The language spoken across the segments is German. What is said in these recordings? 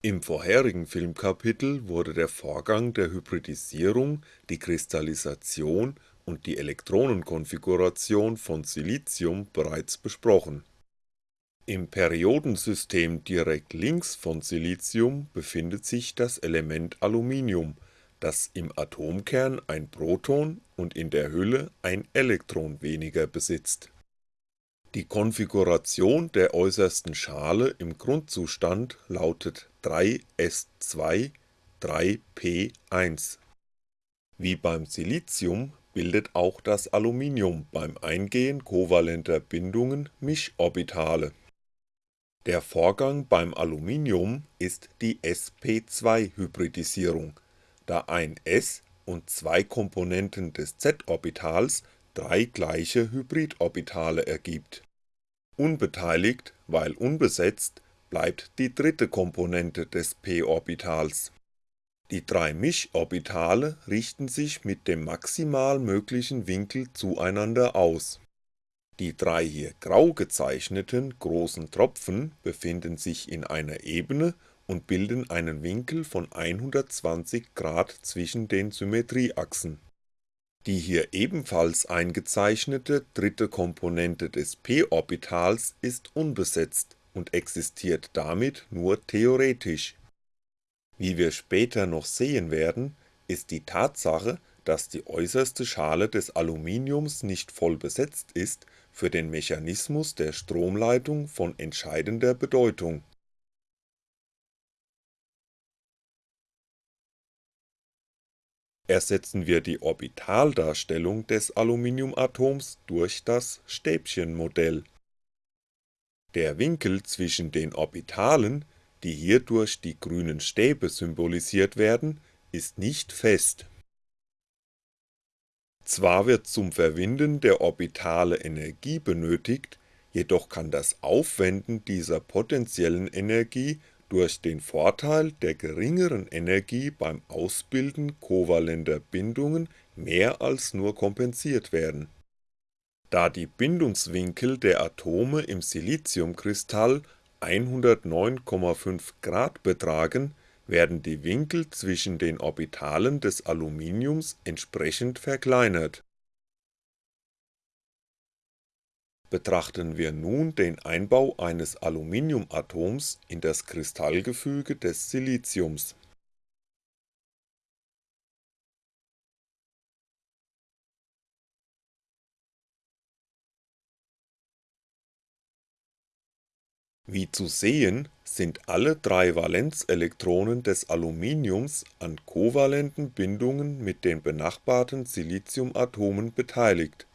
Im vorherigen Filmkapitel wurde der Vorgang der Hybridisierung, die Kristallisation und die Elektronenkonfiguration von Silizium bereits besprochen. Im Periodensystem direkt links von Silizium befindet sich das Element Aluminium, das im Atomkern ein Proton und in der Hülle ein Elektron weniger besitzt die Konfiguration der äußersten Schale im Grundzustand lautet 3s2 3p1. Wie beim Silizium bildet auch das Aluminium beim Eingehen kovalenter Bindungen Mischorbitale. Der Vorgang beim Aluminium ist die sp2-Hybridisierung, da ein s und zwei Komponenten des z-Orbitals drei gleiche Hybridorbitale ergibt. Unbeteiligt, weil unbesetzt, bleibt die dritte Komponente des p-Orbitals. Die drei Mischorbitale richten sich mit dem maximal möglichen Winkel zueinander aus. Die drei hier grau gezeichneten großen Tropfen befinden sich in einer Ebene und bilden einen Winkel von 120° zwischen den Symmetrieachsen die hier ebenfalls eingezeichnete dritte Komponente des p-Orbitals ist unbesetzt und existiert damit nur theoretisch. Wie wir später noch sehen werden, ist die Tatsache, dass die äußerste Schale des Aluminiums nicht voll besetzt ist, für den Mechanismus der Stromleitung von entscheidender Bedeutung Ersetzen wir die Orbitaldarstellung des Aluminiumatoms durch das Stäbchenmodell. Der Winkel zwischen den Orbitalen, die hier durch die grünen Stäbe symbolisiert werden, ist nicht fest. Zwar wird zum Verwinden der Orbitale Energie benötigt, jedoch kann das Aufwenden dieser potenziellen Energie durch den Vorteil der geringeren Energie beim Ausbilden kovalenter Bindungen mehr als nur kompensiert werden. Da die Bindungswinkel der Atome im Siliziumkristall 109,5° betragen, werden die Winkel zwischen den Orbitalen des Aluminiums entsprechend verkleinert Betrachten wir nun den Einbau eines Aluminiumatoms in das Kristallgefüge des Siliziums. Wie zu sehen, sind alle drei Valenzelektronen des Aluminiums an kovalenten Bindungen mit den benachbarten Siliziumatomen beteiligt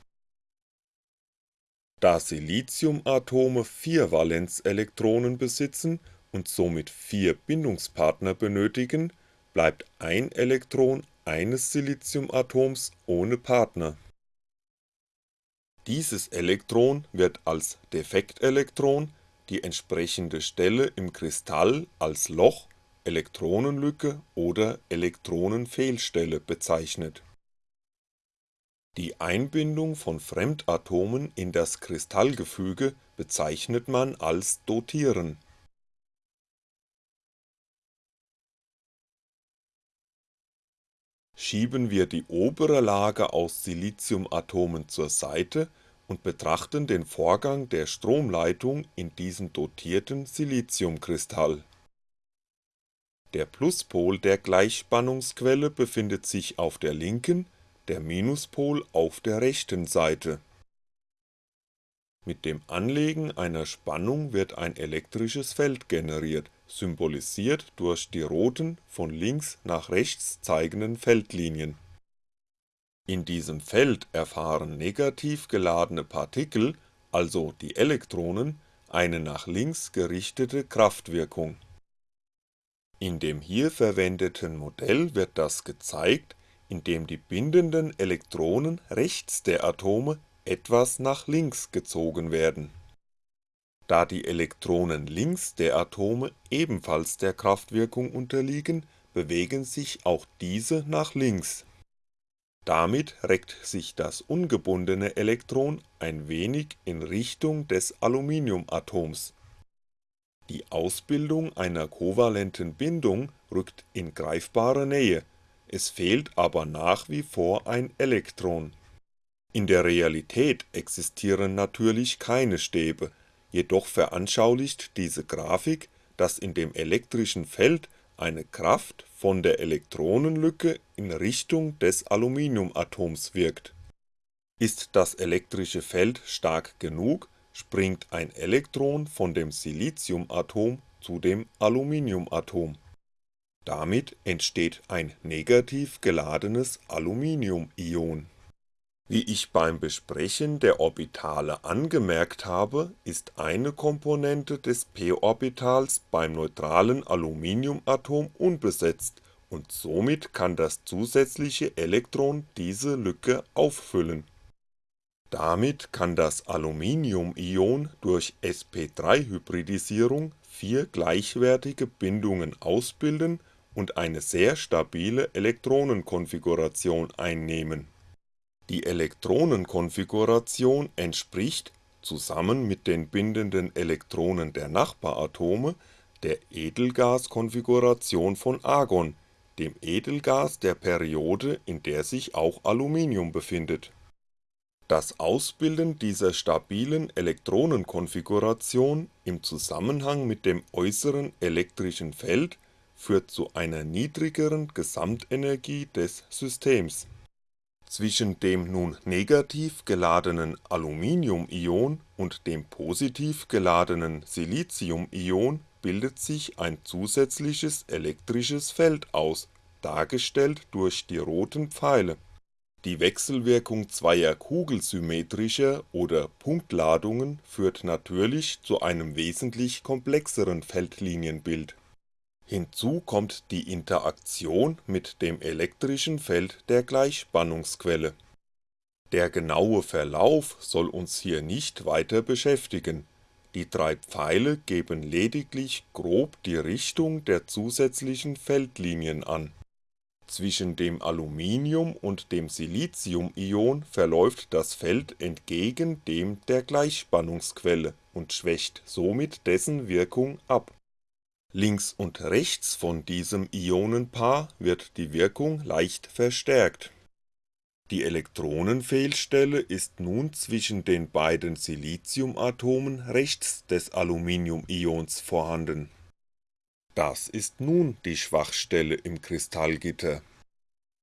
da Siliziumatome vier Valenzelektronen besitzen und somit vier Bindungspartner benötigen, bleibt ein Elektron eines Siliziumatoms ohne Partner. Dieses Elektron wird als Defektelektron, die entsprechende Stelle im Kristall als Loch, Elektronenlücke oder Elektronenfehlstelle bezeichnet die Einbindung von Fremdatomen in das Kristallgefüge bezeichnet man als Dotieren. Schieben wir die obere Lage aus Siliziumatomen zur Seite und betrachten den Vorgang der Stromleitung in diesem dotierten Siliziumkristall. Der Pluspol der Gleichspannungsquelle befindet sich auf der linken der Minuspol auf der rechten Seite. Mit dem Anlegen einer Spannung wird ein elektrisches Feld generiert, symbolisiert durch die roten, von links nach rechts zeigenden Feldlinien. In diesem Feld erfahren negativ geladene Partikel, also die Elektronen, eine nach links gerichtete Kraftwirkung. In dem hier verwendeten Modell wird das gezeigt indem die bindenden Elektronen rechts der Atome etwas nach links gezogen werden. Da die Elektronen links der Atome ebenfalls der Kraftwirkung unterliegen, bewegen sich auch diese nach links. Damit reckt sich das ungebundene Elektron ein wenig in Richtung des Aluminiumatoms. Die Ausbildung einer kovalenten Bindung rückt in greifbare Nähe, es fehlt aber nach wie vor ein Elektron. In der Realität existieren natürlich keine Stäbe, jedoch veranschaulicht diese Grafik, dass in dem elektrischen Feld eine Kraft von der Elektronenlücke in Richtung des Aluminiumatoms wirkt. Ist das elektrische Feld stark genug, springt ein Elektron von dem Siliciumatom zu dem Aluminiumatom. Damit entsteht ein negativ geladenes Aluminiumion. Wie ich beim Besprechen der Orbitale angemerkt habe, ist eine Komponente des p-Orbitals beim neutralen Aluminiumatom unbesetzt und somit kann das zusätzliche Elektron diese Lücke auffüllen. Damit kann das Aluminiumion durch sp3-Hybridisierung vier gleichwertige Bindungen ausbilden und eine sehr stabile Elektronenkonfiguration einnehmen. Die Elektronenkonfiguration entspricht, zusammen mit den bindenden Elektronen der Nachbaratome, der Edelgaskonfiguration von Argon, dem Edelgas der Periode, in der sich auch Aluminium befindet. Das Ausbilden dieser stabilen Elektronenkonfiguration im Zusammenhang mit dem äußeren elektrischen Feld führt zu einer niedrigeren Gesamtenergie des Systems. Zwischen dem nun negativ geladenen Aluminiumion und dem positiv geladenen Siliciumion bildet sich ein zusätzliches elektrisches Feld aus, dargestellt durch die roten Pfeile. Die Wechselwirkung zweier kugelsymmetrischer oder Punktladungen führt natürlich zu einem wesentlich komplexeren Feldlinienbild Hinzu kommt die Interaktion mit dem elektrischen Feld der Gleichspannungsquelle. Der genaue Verlauf soll uns hier nicht weiter beschäftigen, die drei Pfeile geben lediglich grob die Richtung der zusätzlichen Feldlinien an. Zwischen dem Aluminium und dem Siliciumion verläuft das Feld entgegen dem der Gleichspannungsquelle und schwächt somit dessen Wirkung ab Links und rechts von diesem Ionenpaar wird die Wirkung leicht verstärkt. Die Elektronenfehlstelle ist nun zwischen den beiden Siliciumatomen rechts des Aluminiumions vorhanden. Das ist nun die Schwachstelle im Kristallgitter.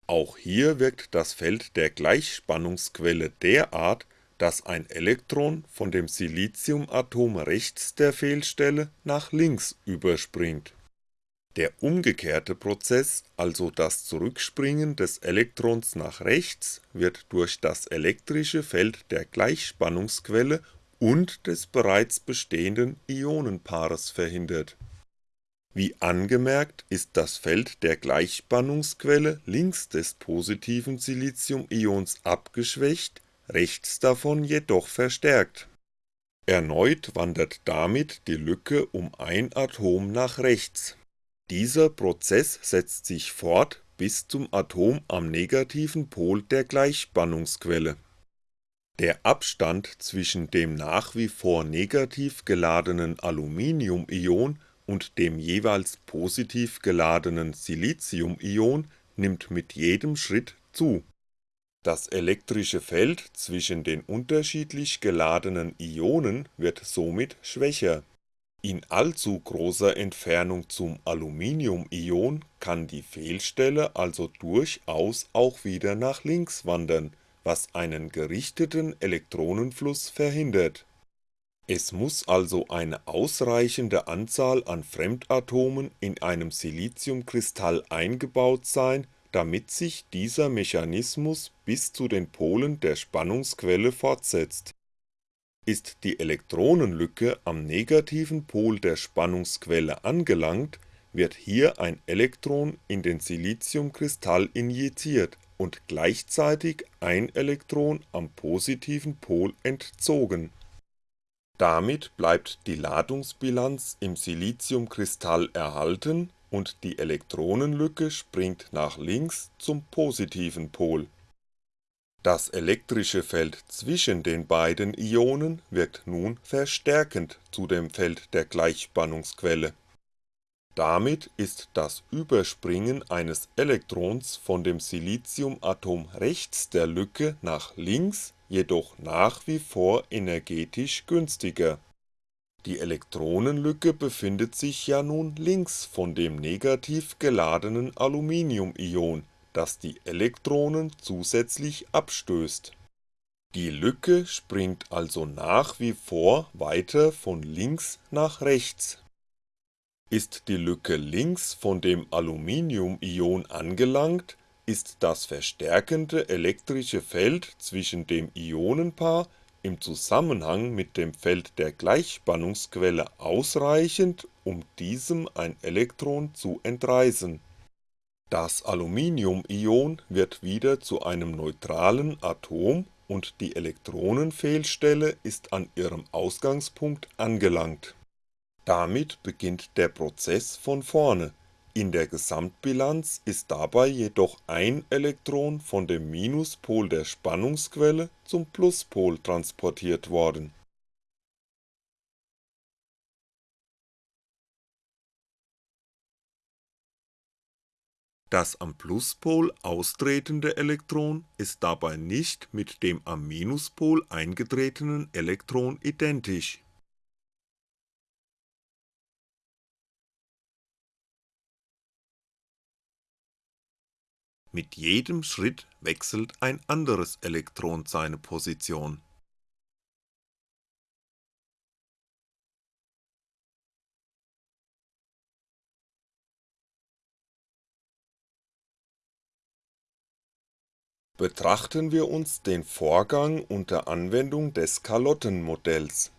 Auch hier wirkt das Feld der Gleichspannungsquelle derart dass ein Elektron von dem Siliciumatom rechts der Fehlstelle nach links überspringt. Der umgekehrte Prozess, also das Zurückspringen des Elektrons nach rechts, wird durch das elektrische Feld der Gleichspannungsquelle und des bereits bestehenden Ionenpaares verhindert. Wie angemerkt ist das Feld der Gleichspannungsquelle links des positiven Siliciumions abgeschwächt rechts davon jedoch verstärkt. Erneut wandert damit die Lücke um ein Atom nach rechts. Dieser Prozess setzt sich fort bis zum Atom am negativen Pol der Gleichspannungsquelle. Der Abstand zwischen dem nach wie vor negativ geladenen Aluminiumion und dem jeweils positiv geladenen Siliciumion nimmt mit jedem Schritt zu das elektrische Feld zwischen den unterschiedlich geladenen Ionen wird somit schwächer. In allzu großer Entfernung zum Aluminiumion kann die Fehlstelle also durchaus auch wieder nach links wandern, was einen gerichteten Elektronenfluss verhindert. Es muss also eine ausreichende Anzahl an Fremdatomen in einem Siliciumkristall eingebaut sein damit sich dieser Mechanismus bis zu den Polen der Spannungsquelle fortsetzt. Ist die Elektronenlücke am negativen Pol der Spannungsquelle angelangt, wird hier ein Elektron in den Siliciumkristall injiziert und gleichzeitig ein Elektron am positiven Pol entzogen. Damit bleibt die Ladungsbilanz im Siliciumkristall erhalten und die Elektronenlücke springt nach links zum positiven Pol. Das elektrische Feld zwischen den beiden Ionen wirkt nun verstärkend zu dem Feld der Gleichspannungsquelle. Damit ist das Überspringen eines Elektrons von dem Siliciumatom rechts der Lücke nach links jedoch nach wie vor energetisch günstiger. Die Elektronenlücke befindet sich ja nun links von dem negativ geladenen Aluminiumion, das die Elektronen zusätzlich abstößt. Die Lücke springt also nach wie vor weiter von links nach rechts. Ist die Lücke links von dem Aluminiumion angelangt, ist das verstärkende elektrische Feld zwischen dem Ionenpaar im Zusammenhang mit dem Feld der Gleichspannungsquelle ausreichend, um diesem ein Elektron zu entreißen. Das Aluminiumion wird wieder zu einem neutralen Atom und die Elektronenfehlstelle ist an ihrem Ausgangspunkt angelangt. Damit beginnt der Prozess von vorne in der Gesamtbilanz ist dabei jedoch ein Elektron von dem Minuspol der Spannungsquelle zum Pluspol transportiert worden. Das am Pluspol austretende Elektron ist dabei nicht mit dem am Minuspol eingetretenen Elektron identisch Mit jedem Schritt wechselt ein anderes Elektron seine Position. Betrachten wir uns den Vorgang unter Anwendung des Kalottenmodells.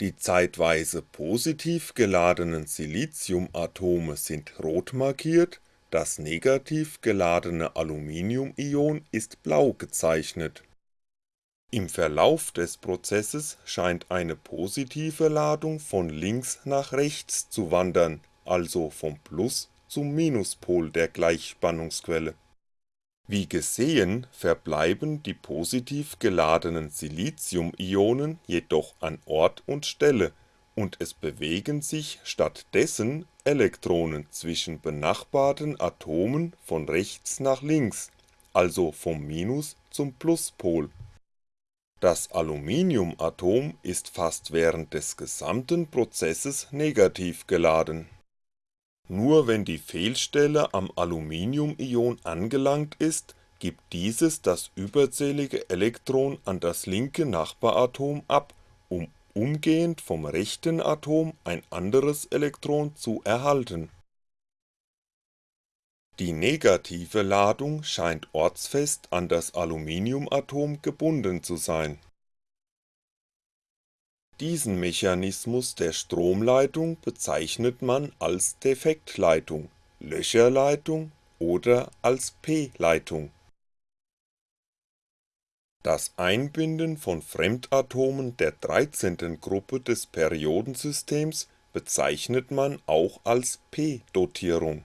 Die zeitweise positiv geladenen Siliciumatome sind rot markiert das negativ geladene Aluminiumion ist blau gezeichnet. Im Verlauf des Prozesses scheint eine positive Ladung von links nach rechts zu wandern, also vom Plus zum Minuspol der Gleichspannungsquelle. Wie gesehen verbleiben die positiv geladenen Siliciumionen jedoch an Ort und Stelle und es bewegen sich stattdessen Elektronen zwischen benachbarten Atomen von rechts nach links, also vom Minus - zum Pluspol. Das Aluminiumatom ist fast während des gesamten Prozesses negativ geladen. Nur wenn die Fehlstelle am Aluminiumion angelangt ist, gibt dieses das überzählige Elektron an das linke Nachbaratom ab, um umgehend vom rechten Atom ein anderes Elektron zu erhalten. Die negative Ladung scheint ortsfest an das Aluminiumatom gebunden zu sein. Diesen Mechanismus der Stromleitung bezeichnet man als Defektleitung, Löcherleitung oder als P-Leitung das Einbinden von Fremdatomen der 13. Gruppe des Periodensystems bezeichnet man auch als p-Dotierung.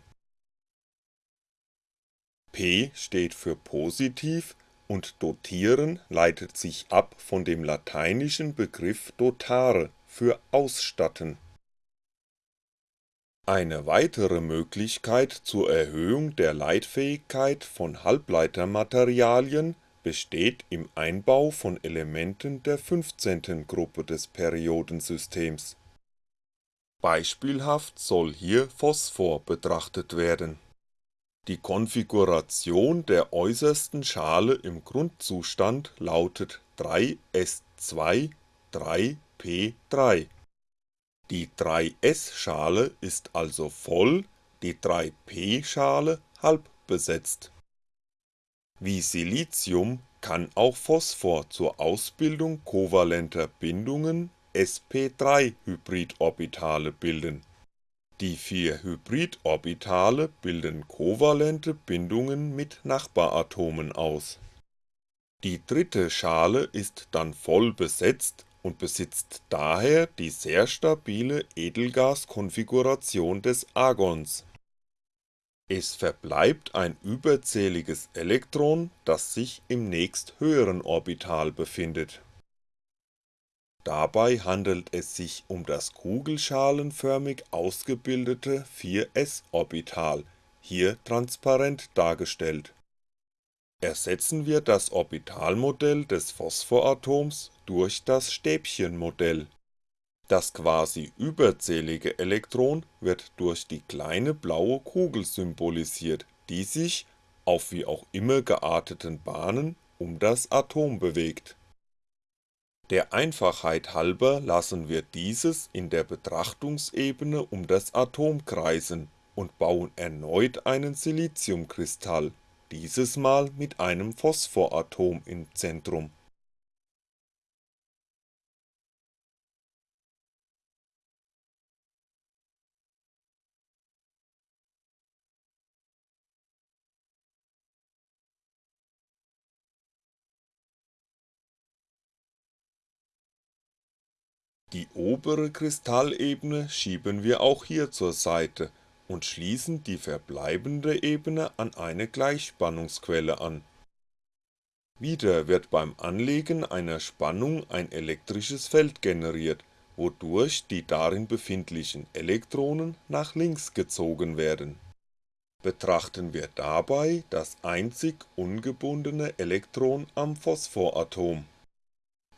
p steht für positiv und dotieren leitet sich ab von dem lateinischen Begriff dotare für ausstatten. Eine weitere Möglichkeit zur Erhöhung der Leitfähigkeit von Halbleitermaterialien besteht im Einbau von Elementen der 15. Gruppe des Periodensystems. Beispielhaft soll hier Phosphor betrachtet werden. Die Konfiguration der äußersten Schale im Grundzustand lautet 3s2 3p3. Die 3s-Schale ist also voll, die 3p-Schale halb besetzt wie Silicium kann auch Phosphor zur Ausbildung kovalenter Bindungen sp3-Hybridorbitale bilden. Die vier Hybridorbitale bilden kovalente Bindungen mit Nachbaratomen aus. Die dritte Schale ist dann voll besetzt und besitzt daher die sehr stabile Edelgaskonfiguration des Argons Es verbleibt ein überzähliges Elektron, das sich im nächsthöheren Orbital befindet. Dabei handelt es sich um das kugelschalenförmig ausgebildete 4s-Orbital, hier transparent dargestellt. Ersetzen wir das Orbitalmodell des Phosphoratoms durch das Stäbchenmodell das quasi überzählige Elektron wird durch die kleine blaue Kugel symbolisiert, die sich, auf wie auch immer gearteten Bahnen, um das Atom bewegt. Der Einfachheit halber lassen wir dieses in der Betrachtungsebene um das Atom kreisen und bauen erneut einen Siliziumkristall, dieses Mal mit einem Phosphoratom im Zentrum Die obere Kristallebene schieben wir auch hier zur Seite und schließen die verbleibende Ebene an eine Gleichspannungsquelle an. Wieder wird beim Anlegen einer Spannung ein elektrisches Feld generiert, wodurch die darin befindlichen Elektronen nach links gezogen werden. Betrachten wir dabei das einzig ungebundene Elektron am Phosphoratom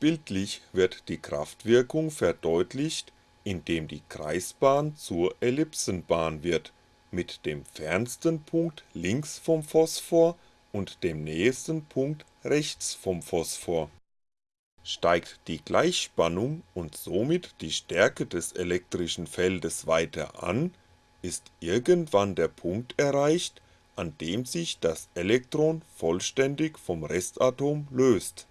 Bildlich wird die Kraftwirkung verdeutlicht, indem die Kreisbahn zur Ellipsenbahn wird, mit dem fernsten Punkt links vom Phosphor und dem nächsten Punkt rechts vom Phosphor. Steigt die Gleichspannung und somit die Stärke des elektrischen Feldes weiter an, ist irgendwann der Punkt erreicht, an dem sich das Elektron vollständig vom Restatom löst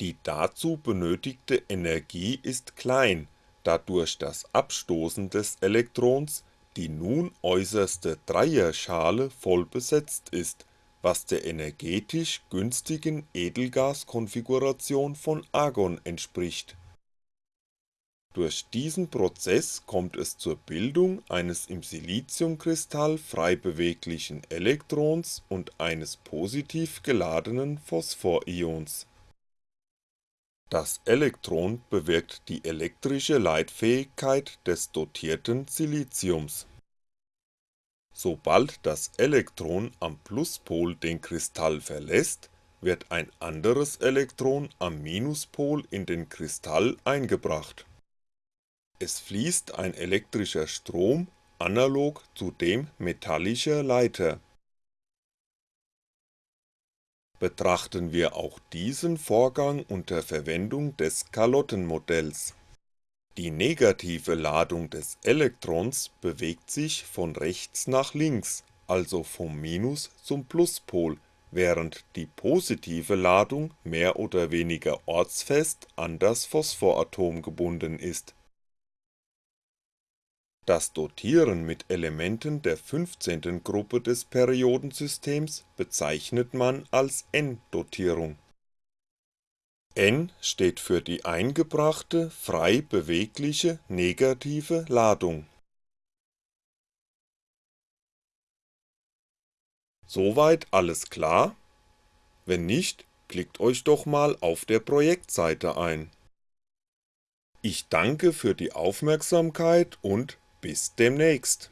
die dazu benötigte Energie ist klein, da durch das Abstoßen des Elektrons die nun äußerste Dreierschale voll besetzt ist, was der energetisch günstigen Edelgaskonfiguration von Argon entspricht. Durch diesen Prozess kommt es zur Bildung eines im Siliziumkristall frei beweglichen Elektrons und eines positiv geladenen Phosphorions das Elektron bewirkt die elektrische Leitfähigkeit des dotierten Siliziums. Sobald das Elektron am Pluspol den Kristall verlässt, wird ein anderes Elektron am Minuspol in den Kristall eingebracht. Es fließt ein elektrischer Strom analog zu dem metallischer Leiter betrachten wir auch diesen Vorgang unter Verwendung des Kalottenmodells. Die negative Ladung des Elektrons bewegt sich von rechts nach links, also vom Minus zum Pluspol, während die positive Ladung mehr oder weniger ortsfest an das Phosphoratom gebunden ist das Dotieren mit Elementen der 15. Gruppe des Periodensystems bezeichnet man als n-Dotierung. n steht für die eingebrachte, frei bewegliche negative Ladung. Soweit alles klar? Wenn nicht, klickt euch doch mal auf der Projektseite ein. Ich danke für die Aufmerksamkeit und bis demnächst